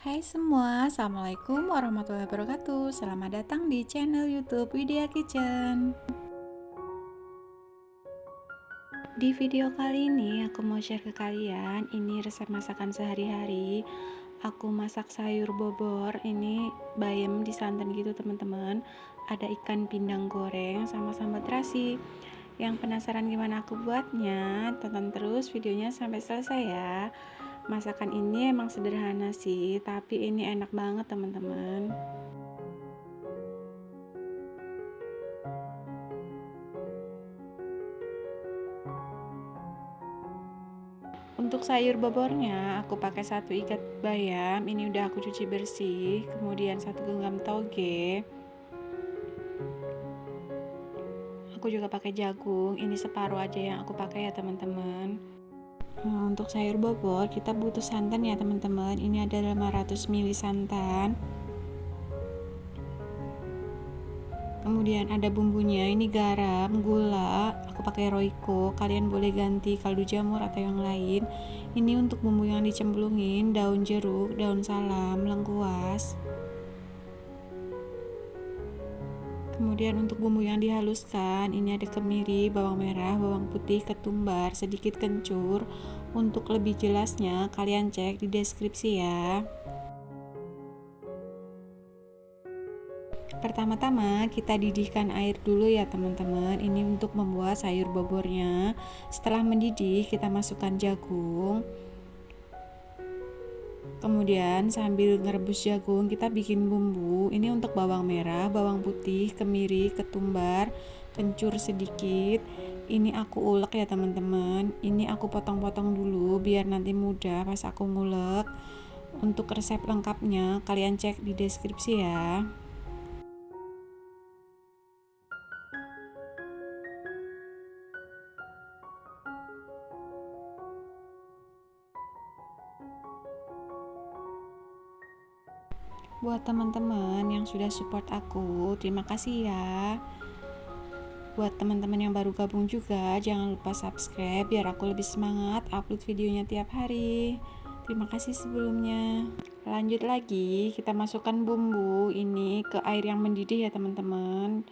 Hai semua, Assalamualaikum warahmatullahi wabarakatuh. Selamat datang di channel youtube Widya Kitchen. Di video kali ini aku mau share ke kalian Ini resep masakan sehari-hari. Aku masak sayur bobor Ini bayam di santan gitu teman-teman. Ada ikan pindang goreng sama sambal terasi. Yang penasaran gimana aku buatnya Tonton terus videonya sampai selesai ya masakan ini emang sederhana sih tapi ini enak banget teman-teman. Untuk sayur bobornya aku pakai satu ikat bayam ini udah aku cuci bersih kemudian satu genggam toge. Aku juga pakai jagung ini separuh aja yang aku pakai ya teman-teman untuk sayur bobor kita butuh santan ya teman-teman. Ini ada 500 ml santan. Kemudian ada bumbunya, ini garam, gula, aku pakai roiko. Kalian boleh ganti kaldu jamur atau yang lain. Ini untuk bumbu yang dicemplungin, daun jeruk, daun salam, lengkuas. Kemudian untuk bumbu yang dihaluskan ini ada kemiri, bawang merah, bawang putih, ketumbar, sedikit kencur. Untuk lebih jelasnya kalian cek di deskripsi ya. Pertama-tama kita didihkan air dulu ya teman-teman. Ini untuk membuat sayur bobornya. Setelah mendidih kita masukkan jagung Kemudian sambil ngerebus jagung kita bikin bumbu. Ini untuk bawang merah, bawang putih, kemiri, ketumbar, kencur sedikit. Ini aku ulek ya teman-teman. Ini aku potong-potong dulu biar nanti mudah pas aku ngulek. Untuk resep lengkapnya kalian cek di deskripsi ya. Buat teman-teman yang sudah support aku terima kasih ya. Buat teman-teman yang baru gabung juga jangan lupa subscribe biar aku lebih semangat upload videonya tiap hari. Terima kasih sebelumnya. Lanjut lagi kita masukkan bumbu ini ke air yang mendidih ya teman-teman.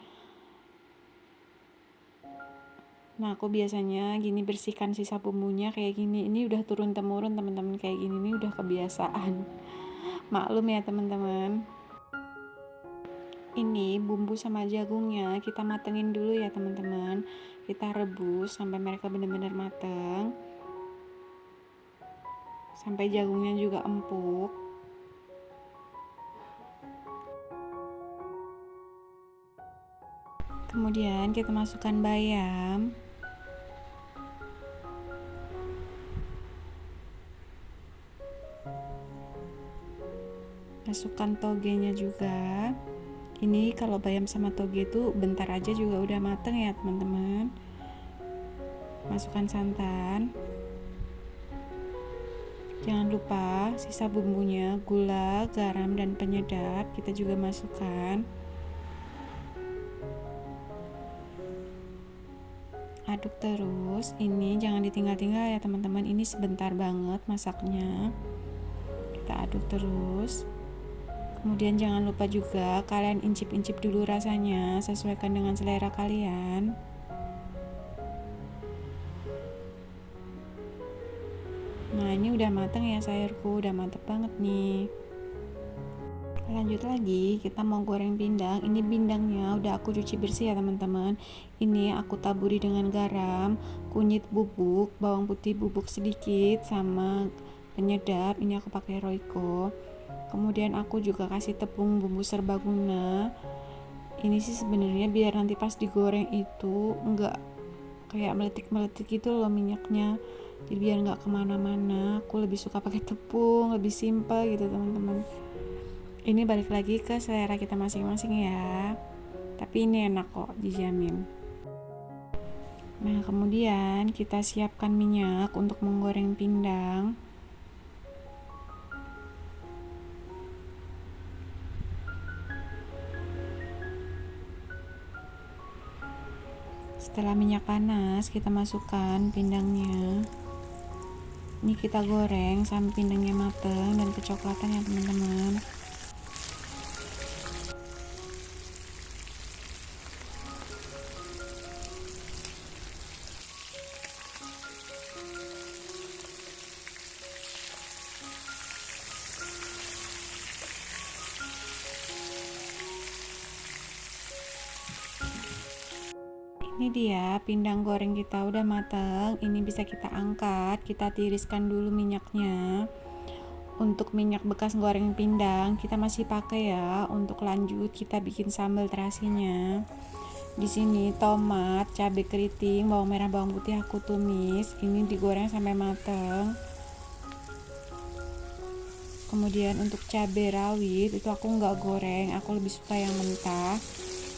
Nah, aku biasanya gini bersihkan sisa bumbunya kayak gini. Ini udah turun temurun teman-teman kayak gini. Ini udah kebiasaan maklum ya teman-teman. Ini bumbu sama jagungnya kita matengin dulu ya teman-teman. Kita rebus sampai mereka benar-benar mateng. Sampai jagungnya juga empuk. Kemudian kita masukkan bayam masukkan togenya juga. Ini kalau bayam sama toge itu bentar aja juga udah mateng ya teman-teman. Masukkan santan. Jangan lupa sisa bumbunya gula garam dan penyedap kita juga masukkan. Aduk terus. Ini jangan ditinggal-tinggal ya teman-teman. Ini sebentar banget masaknya. Kita aduk terus Kemudian jangan lupa juga kalian incip-incip dulu rasanya, sesuaikan dengan selera kalian. Nah, ini udah matang ya sayurku, udah mantep banget nih. Lanjut lagi, kita mau goreng pindang. Ini pindangnya udah aku cuci bersih ya, teman-teman. Ini aku taburi dengan garam, kunyit bubuk, bawang putih bubuk sedikit sama penyedap. Ini aku pakai Royco kemudian aku juga kasih tepung bumbu serbaguna. Ini sih sebenarnya biar nanti pas digoreng itu enggak kayak meletik-meletik gitu loh minyaknya. Jadi biar nggak ke mana-mana. Aku lebih suka pakai tepung lebih simpel gitu teman-teman. Ini balik lagi ke selera kita masing-masing ya. Tapi ini enak kok dijamin. Nah kemudian kita siapkan minyak untuk menggoreng pindang Setelah minyak panas, kita masukkan pindangnya. ini kita goreng sampai pindangnya mateng dan kecoklatan ya teman-teman ini dia pindang goreng kita udah mateng. Ini bisa kita angkat kita tiriskan dulu minyaknya. Untuk minyak bekas goreng pindang kita masih pakai ya. Untuk lanjut kita bikin sambal terasinya. Di sini tomat cabai keriting bawang merah bawang putih aku tumis. Ini digoreng sampai mateng. Kemudian untuk cabai rawit itu aku nggak goreng. Aku lebih suka yang mentah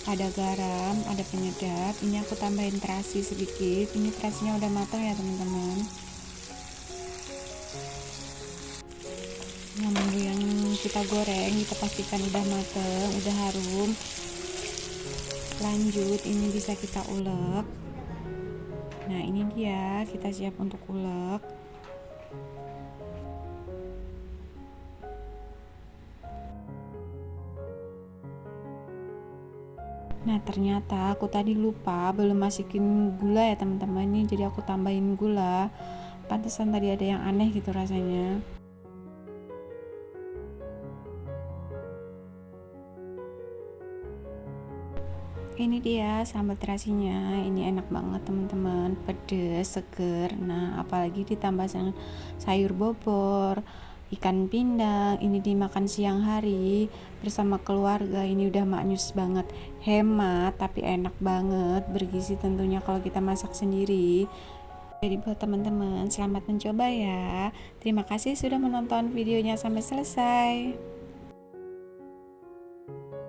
ada garam ada penyedap. Ini aku tambahin terasi sedikit. Ini terasinya udah matang ya teman-teman. Yang bumbu yang kita goreng kita pastikan udah mateng udah harum. Lanjut ini bisa kita ulek. Nah ini dia. Kita siap untuk ulek Nah ternyata aku tadi lupa belum masukin gula ya teman-teman. Ini jadi aku tambahin gula. Pantesan tadi ada yang aneh gitu rasanya. Ini dia sambal terasinya. Ini enak banget teman-teman. Pedes seger. Nah apalagi ditambah sayur bobor ikan pindang ini dimakan siang hari bersama keluarga. Ini udah maknyus banget. Hemat tapi enak banget bergizi tentunya kalau kita masak sendiri. Jadi buat teman-teman selamat mencoba ya. Terima kasih sudah menonton videonya sampai selesai